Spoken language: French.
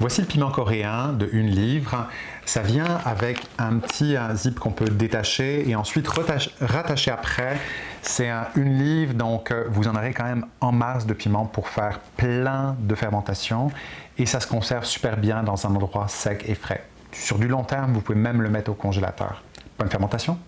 Voici le piment coréen de 1 livre. Ça vient avec un petit zip qu'on peut détacher et ensuite rattacher après. C'est une livre, donc euh, vous en aurez quand même en masse de piment pour faire plein de fermentation et ça se conserve super bien dans un endroit sec et frais. Sur du long terme, vous pouvez même le mettre au congélateur. Bonne fermentation!